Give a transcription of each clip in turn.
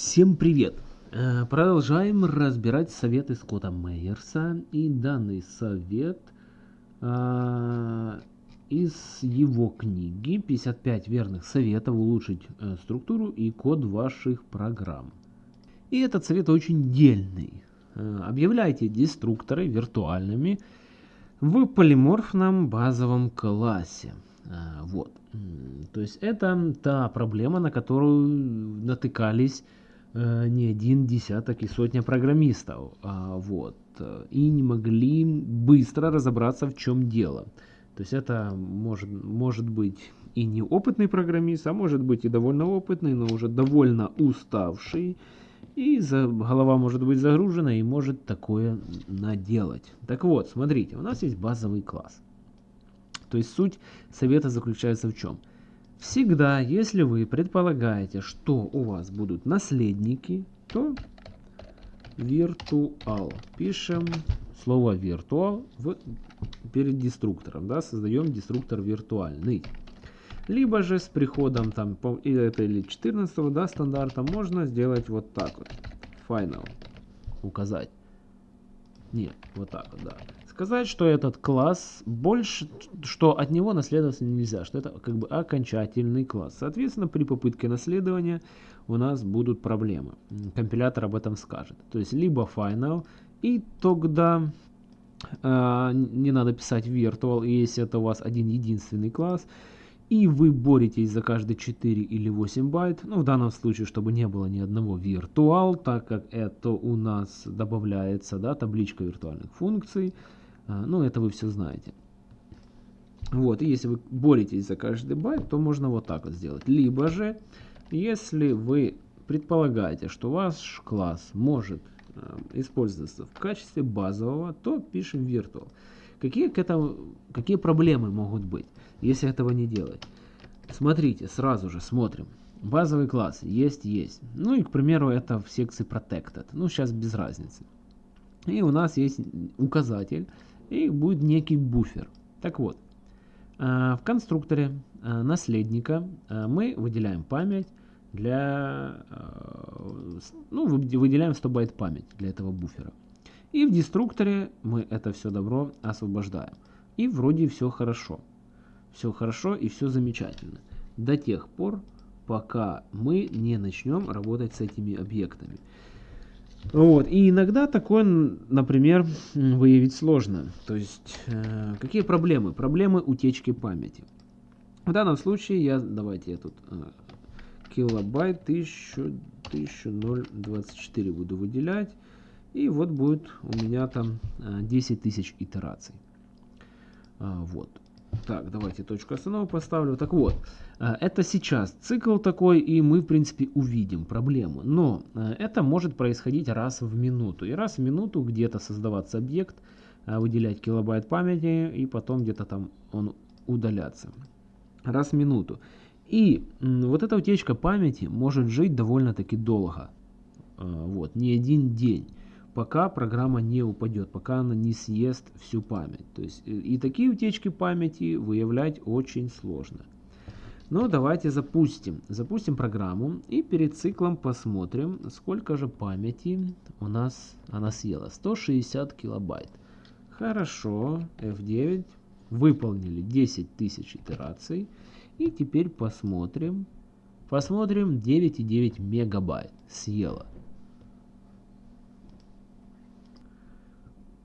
Всем привет! Э, Продолжаем разбирать советы Скотта Мейерса. И данный совет а, из его книги «55 верных советов улучшить э, структуру и код ваших программ». И этот совет очень дельный. Э, Объявляйте деструкторы виртуальными в полиморфном базовом классе. Вот. То есть это та проблема, на которую натыкались э, не один десяток и сотня программистов. А, Вот. э, И не могли быстро разобраться, в чем дело. То есть это может, может быть и неопытный программист, а может быть и довольно опытный, но уже довольно уставший. И за, голова может быть загружена и может такое наделать. Так вот, смотрите, у нас есть базовый класс. То есть суть совета заключается в чем? Всегда, если вы предполагаете, что у вас будут наследники, то virtual. Пишем слово virtual в, перед деструктором. Да, создаем деструктор виртуальный. Либо же с приходом там, или это или 14 да, стандарта можно сделать вот так вот. Final. Указать. Нет, вот так вот, да. Сказать, что этот класс больше, что от него наследоваться нельзя, что это как бы окончательный класс. Соответственно, при попытке наследования у нас будут проблемы. Компилятор об этом скажет. То есть либо final, и тогда а, не надо писать virtual, если это у вас один единственный класс, и вы боретесь за каждые 4 или 8 байт, ну в данном случае, чтобы не было ни одного virtual, так как это у нас добавляется, да, табличка виртуальных функций, ну это вы все знаете. Вот, и если вы боретесь за каждый байт, то можно вот так вот сделать. Либо же, если вы предполагаете, что ваш класс может э, использоваться в качестве базового, то пишем virtual. Какие, к этому, какие проблемы могут быть, если этого не делать? Смотрите, сразу же смотрим. Базовый класс есть, есть. Ну и, к примеру, это в секции protected. Ну, сейчас без разницы. И у нас есть указатель, и будет некий буфер. Так вот, а, в конструкторе а, наследника а, мы выделяем память для, ну, вы- выделяем 100 байт память для этого буфера. И в деструкторе мы это все добро освобождаем. И вроде все хорошо. Все хорошо и все замечательно. До тех пор, пока мы не начнем работать с этими объектами. Вот. И иногда такое, например, выявить сложно. То есть, э, какие проблемы? Проблемы утечки памяти. В данном случае я, давайте я тут э, килобайт 1000, 1024 буду выделять. И вот будет у меня там э, 10 тысяч итераций. А, вот. Так, давайте точку остановки поставлю. Так вот, э, это сейчас цикл такой, и мы, в принципе, увидим проблему. Но э, это может происходить раз в минуту. И раз в минуту где-то создаваться объект, э, выделять килобайт памяти, и потом где-то там он удаляться. Раз в минуту. И вот эта утечка памяти может жить довольно-таки долго. Вот, не один день пока программа не упадет, пока она не съест всю память. То есть э, и такие утечки памяти выявлять очень сложно. Но давайте запустим. Запустим программу и перед циклом посмотрим, сколько же памяти у нас она съела. 160 килобайт. Хорошо, F9. Выполнили 10 тысяч итераций. И теперь посмотрим. Посмотрим 9,9 мегабайт съела.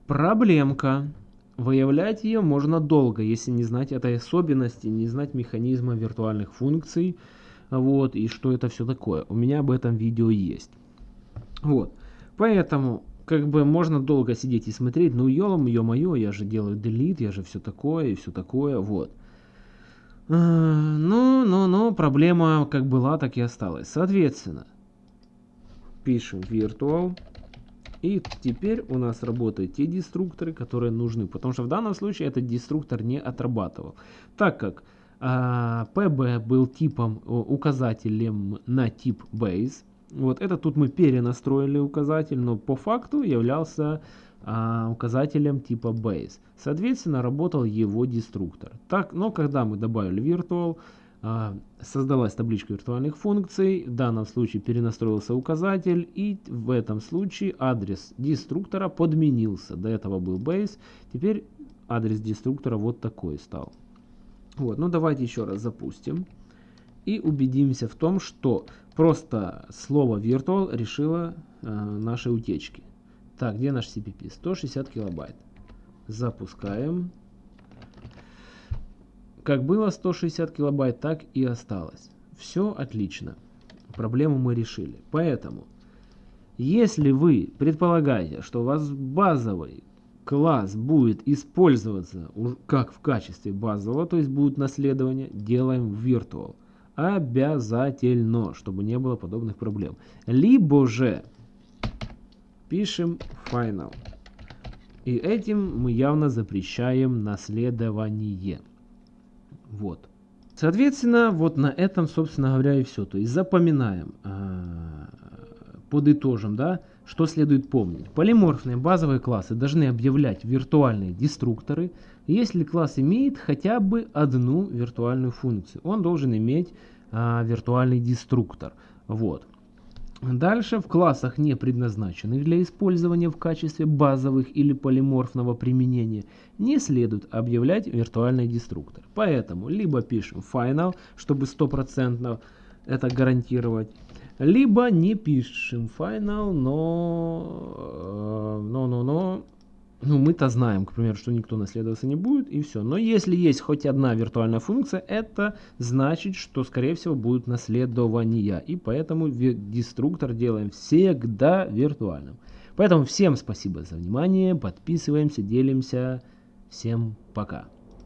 Проблемка. Выявлять ее можно долго, если не знать этой особенности, не знать механизма виртуальных функций, вот, и что это все такое. У меня об этом видео есть. Вот. Поэтому, как бы, можно долго сидеть и смотреть, ну, елом, ё-моё, я же делаю delete, я же все такое, и все такое, вот. А, Ну, ну, ну, проблема как была, так и осталась. Соответственно, пишем virtual. И теперь у нас работают те деструкторы, которые нужны. Потому что в данном случае этот деструктор не отрабатывал. Так как а, PB был типом, указателем на тип base. Вот это тут мы перенастроили указатель, но по факту являлся а, указателем типа base. Соответственно, работал его деструктор. Так, но когда мы добавили virtual, создалась табличка виртуальных функций, в данном случае перенастроился указатель, и в этом случае адрес деструктора подменился. До этого был base, теперь адрес деструктора вот такой стал. Вот, ну давайте еще раз запустим и убедимся в том, что просто слово virtual решило э, наши утечки. Так, где наш CPP? 160 килобайт. Запускаем. Как было 160 килобайт, так и осталось. Все отлично. Проблему мы решили. Поэтому, если вы предполагаете, что у вас базовый класс будет использоваться как в качестве базового, то есть будет наследование, делаем virtual. Обязательно, чтобы не было подобных проблем. Либо же пишем final. И этим мы явно запрещаем наследование. Вот. Соответственно, вот на этом, собственно говоря, и все. То есть запоминаем, а, подытожим, да, что следует помнить. Полиморфные базовые классы должны объявлять виртуальные деструкторы, если класс имеет хотя бы одну виртуальную функцию. Он должен иметь а, виртуальный деструктор. Вот. Дальше в классах, не предназначенных для использования в качестве базовых или полиморфного применения, не следует объявлять виртуальный деструктор. Поэтому либо пишем final, чтобы стопроцентно это гарантировать, либо не пишем final, но, э, но, но, но ну, мы-то знаем, к примеру, что никто наследоваться не будет, и все. Но если есть хоть одна виртуальная функция, это значит, что, скорее всего, будут наследования. И поэтому деструктор делаем всегда виртуальным. Поэтому всем спасибо за внимание, подписываемся, делимся. Всем пока.